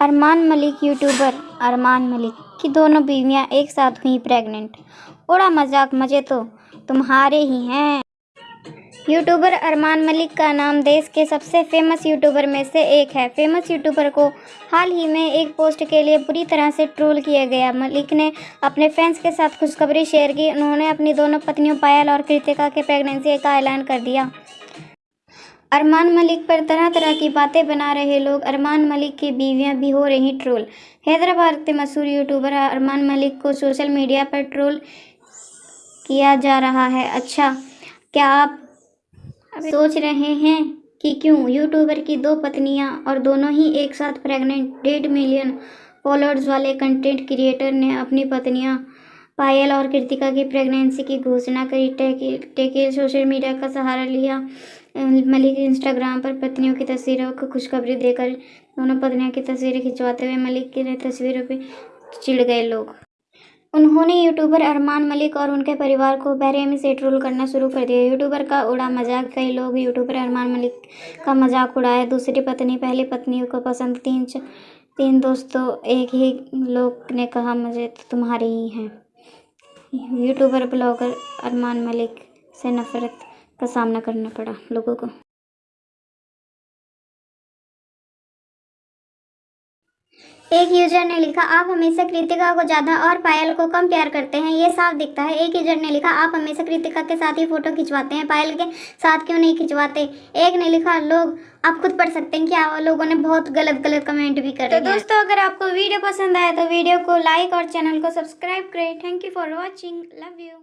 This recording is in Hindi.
अरमान मलिक यूट्यूबर अरमान मलिक की दोनों बीवियाँ एक साथ हुई प्रेग्नेंट उड़ा मज़ाक मज़े तो तुम्हारे ही हैं। यूट्यूबर अरमान मलिक का नाम देश के सबसे फ़ेमस यूट्यूबर में से एक है। फ़ेमस यूट्यूबर को हाल ही में एक पोस्ट के लिए बुरी तरह से ट्रोल किया गया। मलिक ने अपने फैंस के साथ खुशखबरी शेयर की। उन्होंने अपनी दोनों पत्नियों पायल और कृतिका के प्रेगनेंसी का ऐलान कर दिया। अरमान मलिक पर तरह तरह की बातें बना रहे लोग। अरमान मलिक की बीवियाँ भी हो रही ट्रोल। हैदराबाद के मशहूर यूट्यूबर अरमान मलिक को सोशल मीडिया पर ट्रोल किया जा रहा है। अच्छा क्या आप सोच रहे हैं कि क्यों? यूट्यूबर की दो पत्नियाँ और दोनों ही एक साथ प्रेग्नेंट डेढ़ मिलियन फॉलोअर्स वाले कंटेंट क्रिएटर ने अपनी पत्नियाँ पायल और कृतिका की प्रेगनेंसी की घोषणा करी। टेकिल सोशल मीडिया का सहारा लिया। मलिक इंस्टाग्राम पर पत्नियों की तस्वीरों को खुशखबरी देकर दोनों पत्नियों की तस्वीरें खिंचवाते हुए मलिक की तस्वीरों पर चिढ़ गए लोग। उन्होंने यूट्यूबर अरमान मलिक और उनके परिवार को बेरहमी से ट्रोल करना शुरू कर दिया। यूट्यूबर का उड़ा मज़ाक, कई लोग यूट्यूबर अरमान मलिक का मज़ाक उड़ाया दूसरी पत्नी, पहली पत्नी को पसंद, तीन तीन दोस्तों, एक ही लोग ने कहा, मुझे तो तुम्हारे ही हैं। यूट्यूबर ब्लॉगर अरमान मलिक से नफरत का सामना करना पड़ा लोगों को। एक यूज़र ने लिखा आप हमेशा कृतिका को ज़्यादा और पायल को कम प्यार करते हैं। ये साफ़ दिखता है। एक यूज़र ने लिखा आप हमेशा कृतिका के साथ ही फ़ोटो खिंचवाते हैं। पायल के साथ क्यों नहीं खिंचवाते? एक ने लिखा लोग आप खुद पढ़ सकते हैं कि आप लोगों ने बहुत गलत गलत कमेंट भी कर तो दोस्तों अगर आपको वीडियो पसंद आया तो वीडियो को लाइक और चैनल को सब्सक्राइब करें। Thank you for watching love you